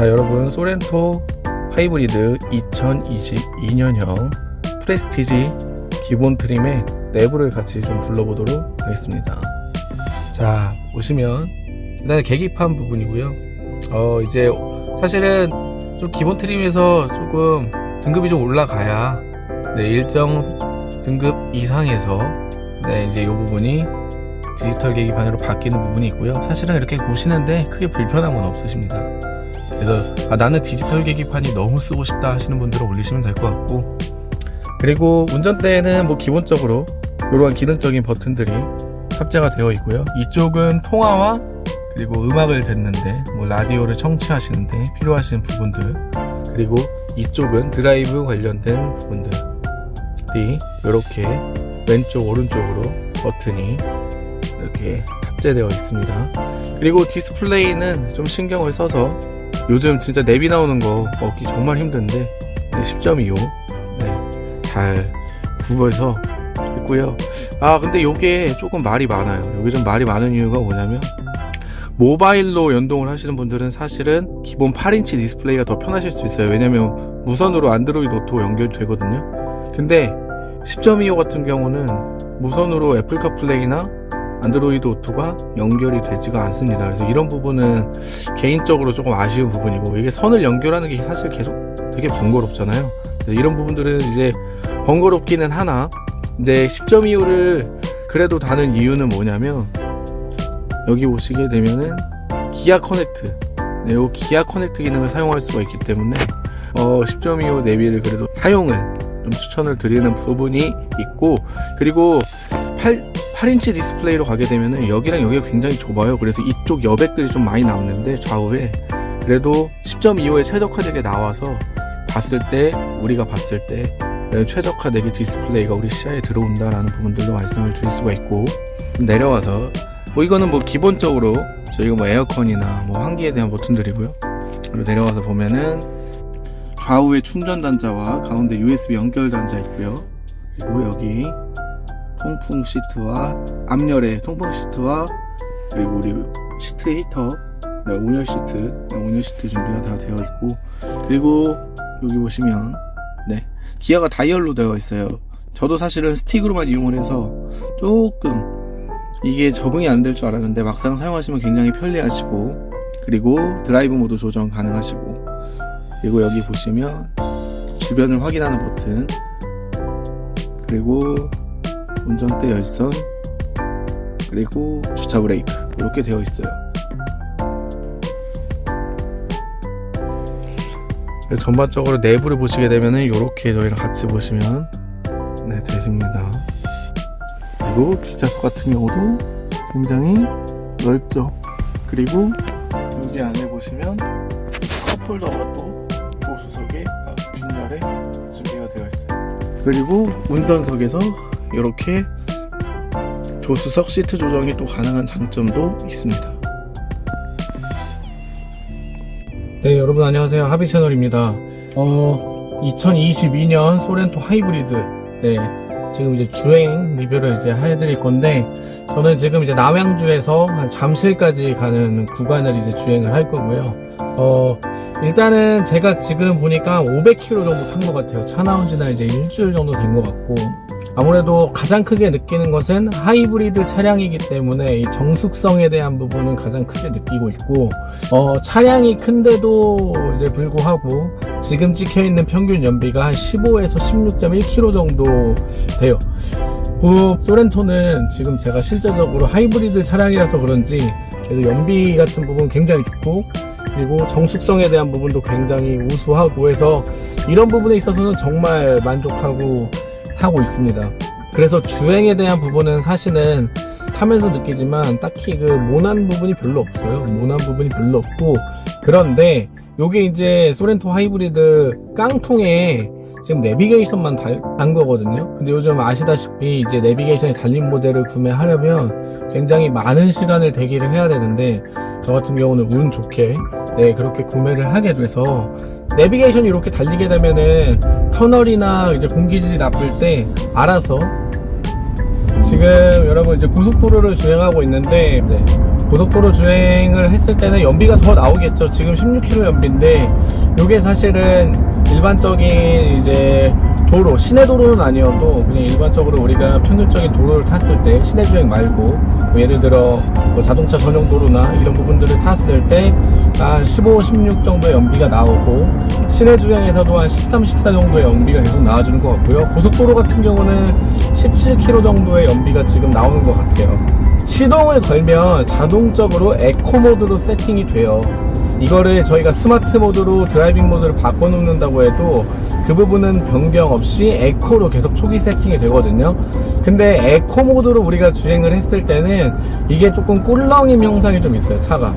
자 여러분 소렌토 하이브리드 2022년형 프레스티지 기본 트림의 내부를 같이 좀 둘러보도록 하겠습니다. 자 보시면 일단 계기판 부분이고요. 어 이제 사실은 좀 기본 트림에서 조금 등급이 좀 올라가야 네, 일정 등급 이상에서 네, 이제 이 부분이 디지털 계기판으로 바뀌는 부분이 있고요. 사실은 이렇게 보시는데 크게 불편한 건 없으십니다 그래서 아, 나는 디지털 계기판이 너무 쓰고 싶다 하시는 분들은 올리시면 될 것 같고. 그리고 운전대에는 뭐 기본적으로 이러한 기능적인 버튼들이 탑재가 되어 있고요. 이쪽은 통화와 그리고 음악을 듣는데 뭐 라디오를 청취하시는데 필요하신 부분들 그리고 이쪽은 드라이브 관련된 부분들이 이렇게 왼쪽 오른쪽으로 버튼이 이렇게 탑재되어 있습니다. 그리고 디스플레이는 좀 신경을 써서 요즘 진짜 내비 나오는 거 먹기 정말 힘든데 네, 10.25 네, 잘 구해서 했고요. 아 근데 요게 조금 말이 많아요. 요게 좀 말이 많은 이유가 뭐냐면 모바일로 연동을 하시는 분들은 사실은 기본 8인치 디스플레이가 더 편하실 수 있어요. 왜냐면 무선으로 안드로이드 오토 연결이 되거든요. 근데 10.25 같은 경우는 무선으로 애플 카플레이나 안드로이드 오토가 연결이 되지가 않습니다. 그래서 이런 부분은 개인적으로 조금 아쉬운 부분이고 이게 선을 연결하는 게 사실 계속 되게 번거롭잖아요. 이런 부분들은 이제 번거롭기는 하나 이제 10.25를 그래도 다는 이유는 뭐냐면 여기 보시게 되면은 기아 커넥트 네, 요 기아 커넥트 기능을 사용할 수가 있기 때문에 어, 10.25 내비를 그래도 사용을 좀 추천을 드리는 부분이 있고 그리고 8, 8인치 디스플레이로 가게 되면은 여기랑 여기가 굉장히 좁아요. 그래서 이쪽 여백들이 좀 많이 남는데 좌우에 그래도 10.25에 최적화되게 나와서 봤을 때 우리가 봤을 때 최적화되게 디스플레이가 우리 시야에 들어온다라는 부분들도 말씀을 드릴 수가 있고 내려와서 뭐 이거는 뭐 기본적으로 저희가 뭐 에어컨이나 뭐 환기에 대한 버튼들이고요. 그리고 내려와서 보면은 좌우에 충전 단자와 가운데 USB 연결 단자 있고요. 그리고 여기 통풍 시트와 앞열에 통풍 시트와 그리고 우리 시트 히터 네, 온열 시트 네, 온열 시트 준비가 다 되어 있고 그리고 여기 보시면 네 기아가 다이얼로 되어 있어요. 저도 사실은 스틱으로만 이용을 해서 조금 이게 적응이 안 될 줄 알았는데 막상 사용하시면 굉장히 편리하시고 그리고 드라이브 모드 조정 가능하시고 그리고 여기 보시면 주변을 확인하는 버튼 그리고 운전대 열선 그리고 주차 브레이크 이렇게 되어 있어요. 전반적으로 내부를 보시게 되면은 이렇게 저희랑 같이 보시면 네 되십니다. 그리고 뒷좌석 같은 경우도 굉장히 넓죠. 그리고 여기 안에 보시면 컵홀더가 또 조수석에 뒷면에 준비가 되어 있어요. 그리고 운전석에서 이렇게 조수석 시트 조정이 또 가능한 장점도 있습니다. 네 여러분 안녕하세요. 하비 채널입니다. 어 2022년 소렌토 하이브리드. 네 지금 이제 주행 리뷰를 이제 해드릴 건데 저는 지금 이제 남양주에서 잠실까지 가는 구간을 이제 주행을 할 거고요. 어 일단은 제가 지금 보니까 500km 정도 탄 것 같아요. 차 나온 지는 이제 일주일 정도 된 것 같고 아무래도 가장 크게 느끼는 것은 하이브리드 차량이기 때문에 이 정숙성에 대한 부분은 가장 크게 느끼고 있고 어, 차량이 큰데도 이제 불구하고 지금 찍혀 있는 평균 연비가 한 15에서 16.1km 정도 돼요. 그 소렌토는 지금 제가 실제적으로 하이브리드 차량이라서 그런지 그래서 연비 같은 부분 굉장히 좋고 그리고 정숙성에 대한 부분도 굉장히 우수하고 해서 이런 부분에 있어서는 정말 만족하고 하고 있습니다. 그래서 주행에 대한 부분은 사실은 타면서 느끼지만 딱히 그 모난 부분이 별로 없어요. 모난 부분이 별로 없고. 그런데 요게 이제 소렌토 하이브리드 깡통에 지금 내비게이션만 단 거거든요. 근데 요즘 아시다시피 이제 내비게이션이 달린 모델을 구매하려면 굉장히 많은 시간을 대기를 해야 되는데 저 같은 경우는 운 좋게 네 그렇게 구매를 하게 돼서 내비게이션이 이렇게 달리게 되면은 터널이나 이제 공기질이 나쁠 때 알아서 지금 여러분 이제 고속도로를 주행하고 있는데 네, 고속도로 주행을 했을 때는 연비가 더 나오겠죠. 지금 16km 연비인데 이게 사실은 일반적인 이제 도로, 시내 도로는 아니어도 그냥 일반적으로 우리가 평균적인 도로를 탔을 때 시내 주행 말고 뭐 예를 들어 뭐 자동차 전용 도로나 이런 부분들을 탔을 때 한 15, 16 정도의 연비가 나오고 시내 주행에서도 한 13, 14 정도의 연비가 계속 나와주는 것 같고요. 고속도로 같은 경우는 17km 정도의 연비가 지금 나오는 것 같아요. 시동을 걸면 자동적으로 에코 모드로 세팅이 돼요. 이거를 저희가 스마트 모드로 드라이빙 모드를 바꿔놓는다고 해도 그 부분은 변경 없이 에코로 계속 초기 세팅이 되거든요. 근데 에코 모드로 우리가 주행을 했을 때는 이게 조금 꿀렁임 현상이 좀 있어요, 차가.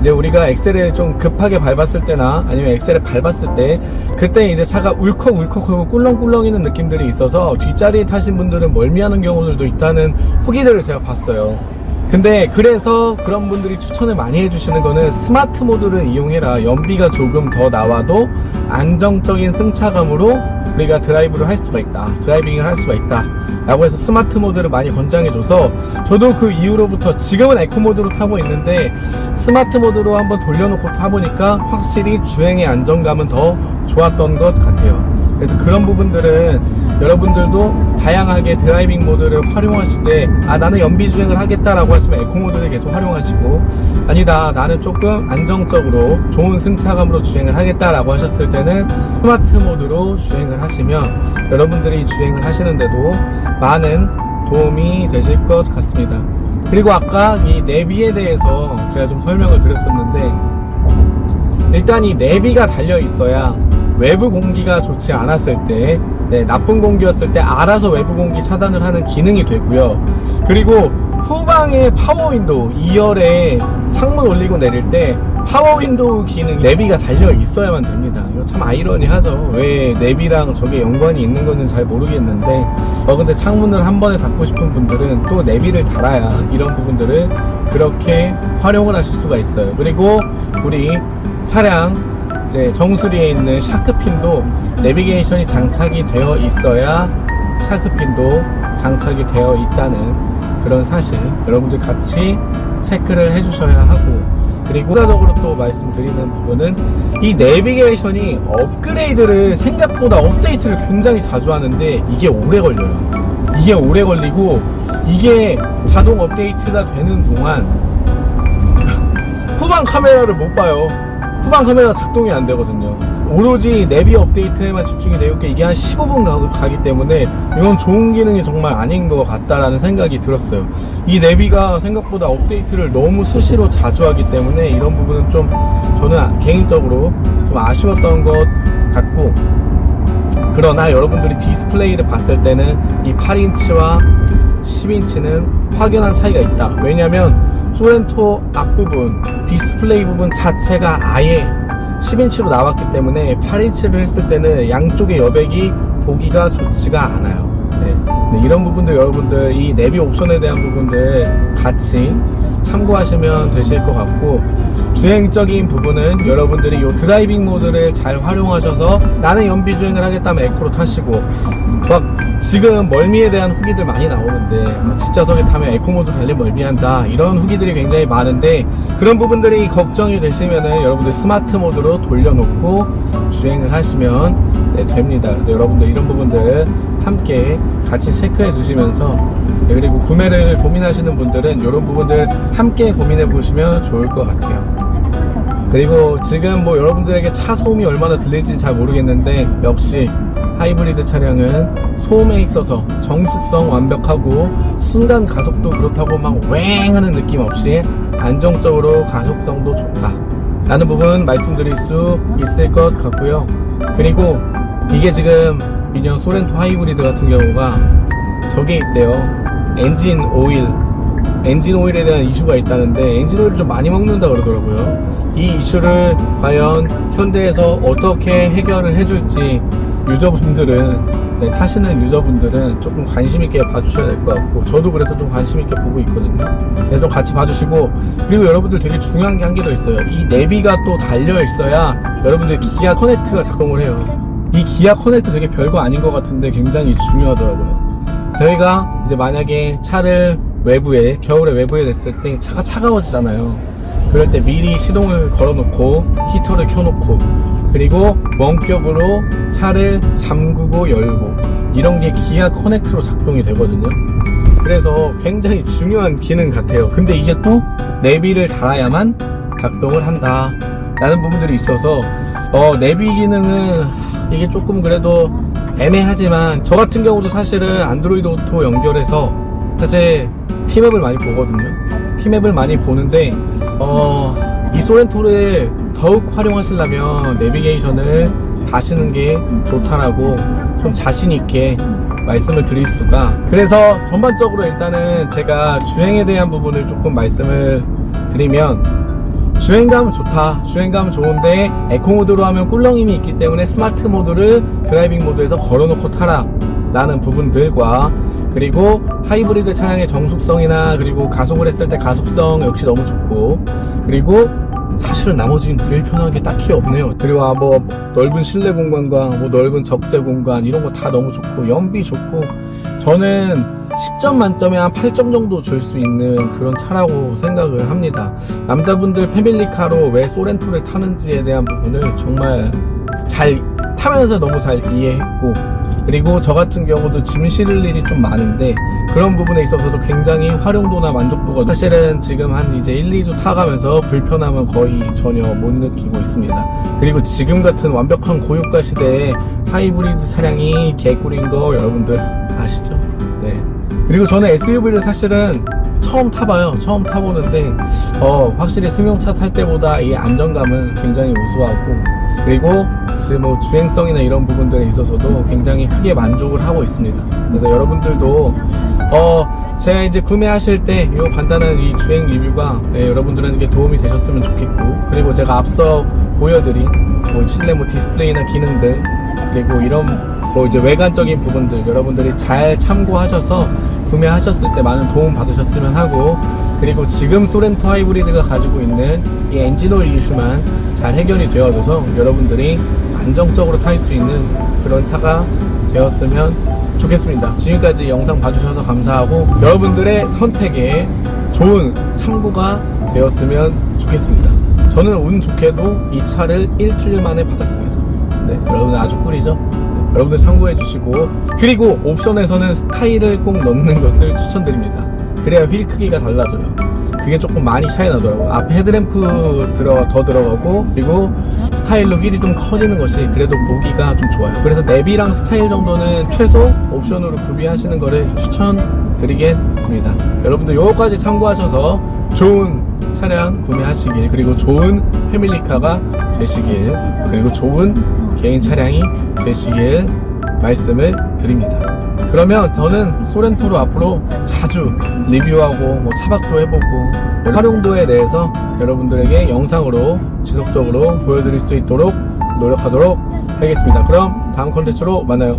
이제 우리가 엑셀을 좀 급하게 밟았을 때나 아니면 엑셀을 밟았을 때 그때 이제 차가 울컥울컥하고 꿀렁꿀렁이는 느낌들이 있어서 뒷자리에 타신 분들은 멀미하는 경우들도 있다는 후기들을 제가 봤어요. 근데 그래서 그런 분들이 추천을 많이 해주시는 거는 스마트 모드를 이용해라. 연비가 조금 더 나와도 안정적인 승차감으로 우리가 드라이브를 할 수가 있다. 드라이빙을 할 수가 있다. 라고 해서 스마트 모드를 많이 권장해줘서 저도 그 이후로부터 지금은 에코 모드로 타고 있는데 스마트 모드로 한번 돌려놓고 타보니까 확실히 주행의 안정감은 더 좋았던 것 같아요. 그래서 그런 부분들은 여러분들도 다양하게 드라이빙 모드를 활용하실 때, 아, 나는 연비 주행을 하겠다라고 하시면 에코 모드를 계속 활용하시고, 아니다, 나는 조금 안정적으로 좋은 승차감으로 주행을 하겠다라고 하셨을 때는 스마트 모드로 주행을 하시면 여러분들이 주행을 하시는데도 많은 도움이 되실 것 같습니다. 그리고 아까 이 내비에 대해서 제가 좀 설명을 드렸었는데, 일단 이 내비가 달려 있어야 외부 공기가 좋지 않았을 때 네, 나쁜 공기였을 때 알아서 외부 공기 차단을 하는 기능이 되고요. 그리고 후방에 파워 윈도우 2열에 창문 올리고 내릴 때 파워 윈도우 기능 내비가 달려 있어야만 됩니다. 이거 참 아이러니하죠. 왜 내비랑 저게 연관이 있는 건지 잘 모르겠는데 어 근데 창문을 한 번에 닫고 싶은 분들은 또 내비를 달아야 이런 부분들을 그렇게 활용을 하실 수가 있어요. 그리고 우리 차량 이제 정수리에 있는 샤크핀도 내비게이션이 장착이 되어 있어야 샤크핀도 장착이 되어 있다는 그런 사실 여러분들 같이 체크를 해주셔야 하고 그리고 추가적으로 또 말씀드리는 부분은 이 내비게이션이 업그레이드를 생각보다 업데이트를 굉장히 자주 하는데 이게 오래 걸려요. 이게 오래 걸리고 이게 자동 업데이트가 되는 동안 후방 카메라를 못 봐요 후방 카메라 작동이 안 되거든요. 오로지 내비 업데이트에만 집중이 되어 있게 이게 한 15분 가, 가기 때문에 이건 좋은 기능이 정말 아닌 것 같다라는 생각이 들었어요. 이 내비가 생각보다 업데이트를 너무 수시로 자주 하기 때문에 이런 부분은 좀 저는 개인적으로 좀 아쉬웠던 것 같고 그러나 여러분들이 디스플레이를 봤을 때는 이 8인치와 10인치는 확연한 차이가 있다. 왜냐면 쏘렌토 앞부분 디스플레이 부분 자체가 아예 10인치로 나왔기 때문에 8인치를 했을 때는 양쪽의 여백이 보기가 좋지가 않아요. 네. 네, 이런 부분들 여러분들 이 내비 옵션에 대한 부분들 같이 참고하시면 되실 것 같고 주행적인 부분은 여러분들이 이 드라이빙 모드를 잘 활용하셔서 나는 연비 주행을 하겠다면 에코로 타시고 막 지금 멀미에 대한 후기들 많이 나오는데 아, 뒷좌석에 타면 에코 모드 달리 멀미한다 이런 후기들이 굉장히 많은데 그런 부분들이 걱정이 되시면은 여러분들 스마트 모드로 돌려놓고 주행을 하시면 네, 됩니다. 그래서 여러분들 이런 부분들 함께 같이 체크해 주시면서 네, 그리고 구매를 고민하시는 분들은 이런 부분들 함께 고민해 보시면 좋을 것 같아요. 그리고 지금 뭐 여러분들에게 차 소음이 얼마나 들릴지 잘 모르겠는데 역시 하이브리드 차량은 소음에 있어서 정숙성 완벽하고 순간 가속도 그렇다고 막 웽 하는 느낌 없이 안정적으로 가속성도 좋다 라는 부분 말씀드릴 수 있을 것 같고요 그리고 이게 지금 미년 쏘렌토 하이브리드 같은 경우가 저게 있대요 엔진 오일 엔진 오일에 대한 이슈가 있다는데 엔진 오일을 좀 많이 먹는다 그러더라고요 이 이슈를 과연 현대에서 어떻게 해결을 해줄지 유저분들은 네, 타시는 유저분들은 조금 관심 있게 봐주셔야 될 것 같고 저도 그래서 좀 관심 있게 보고 있거든요. 그래서 좀 같이 봐주시고 그리고 여러분들 되게 중요한 게 한 개 더 있어요. 이 내비가 또 달려 있어야 여러분들 기아 커넥트가 작동을 해요. 이 기아 커넥트 되게 별거 아닌 것 같은데 굉장히 중요하더라고요. 저희가 이제 만약에 차를 외부에 겨울에 외부에 냈을 때 차가 차가워지잖아요. 그럴 때 미리 시동을 걸어놓고 히터를 켜놓고 그리고 원격으로 차를 잠그고 열고 이런 게 기아 커넥트로 작동이 되거든요. 그래서 굉장히 중요한 기능 같아요. 근데 이게 또 내비를 달아야만 작동을 한다. 라는 부분들이 있어서 어, 내비 기능은 이게 조금 그래도 애매하지만 저 같은 경우도 사실은 안드로이드 오토 연결해서 사실 티맵을 많이 보거든요. 티맵을 많이 보는데 어, 이 소렌토를 더욱 활용하시려면 내비게이션을 다시는 게 좋다라고 좀 자신 있게 말씀을 드릴 수가 그래서 전반적으로 일단은 제가 주행에 대한 부분을 조금 말씀을 드리면 주행감은 좋다. 주행감은 좋은데 에코 모드로 하면 꿀렁임이 있기 때문에 스마트 모드를 드라이빙 모드에서 걸어놓고 타라 라는 부분들과 그리고 하이브리드 차량의 정숙성이나 그리고 가속을 했을 때 가속성 역시 너무 좋고 그리고 사실은 나머지는 불편한 게 딱히 없네요. 그리고 아, 뭐 넓은 실내 공간과 뭐 넓은 적재 공간 이런 거 다 너무 좋고 연비 좋고 저는 10점 만점에 한 8점 정도 줄 수 있는 그런 차라고 생각을 합니다. 남자분들 패밀리카로 왜 소렌토를 타는지에 대한 부분을 정말 잘 타면서 너무 잘 이해했고 그리고 저 같은 경우도 짐 실을 일이 좀 많은데 그런 부분에 있어서도 굉장히 활용도나 만족도가 사실은 지금 한 이제 1, 2주 타가면서 불편함은 거의 전혀 못 느끼고 있습니다. 그리고 지금 같은 완벽한 고유가 시대에 하이브리드 차량이 개꿀인 거 여러분들 아시죠? 네. 그리고 저는 SUV를 사실은 처음 타봐요. 처음 타보는데 어, 확실히 승용차 탈 때보다 이 안정감은 굉장히 우수하고 그리고 글쎄 뭐 주행성이나 이런 부분들에 있어서도 굉장히 크게 만족을 하고 있습니다. 그래서 여러분들도 어 제가 이제 구매하실 때 이 간단한 이 주행 리뷰가 네, 여러분들에게 도움이 되셨으면 좋겠고 그리고 제가 앞서 보여드린 뭐 실내 뭐 디스플레이나 기능들 그리고 이런 뭐 이제 외관적인 부분들 여러분들이 잘 참고하셔서 구매하셨을 때 많은 도움 받으셨으면 하고 그리고 지금 소렌토 하이브리드가 가지고 있는 이 엔진오일 이슈만 잘 해결이 되어져서 여러분들이 안정적으로 탈 수 있는 그런 차가 되었으면 좋겠습니다. 지금까지 영상 봐주셔서 감사하고 여러분들의 선택에 좋은 참고가 되었으면 좋겠습니다. 저는 운 좋게도 이 차를 일주일 만에 받았습니다. 네, 여러분 아주 꿀이죠? 네, 여러분들 참고해 주시고 그리고 옵션에서는 스타일을 꼭 넣는 것을 추천드립니다. 그래야 휠 크기가 달라져요. 그게 조금 많이 차이 나더라고요. 앞에 헤드램프 들어, 더 들어가고, 그리고 스타일로 휠이 좀 커지는 것이 그래도 보기가 좀 좋아요. 그래서 내비랑 스타일 정도는 최소 옵션으로 구비하시는 거를 추천드리겠습니다. 여러분들 요거까지 참고하셔서 좋은 차량 구매하시길, 그리고 좋은 패밀리카가 되시길, 그리고 좋은 개인 차량이 되시길 말씀을 드립니다. 그러면 저는 소렌토로 앞으로 자주 리뷰하고 뭐 차박도 해보고 활용도에 대해서 여러분들에게 영상으로 지속적으로 보여드릴 수 있도록 노력하도록 하겠습니다. 그럼 다음 컨텐츠로 만나요.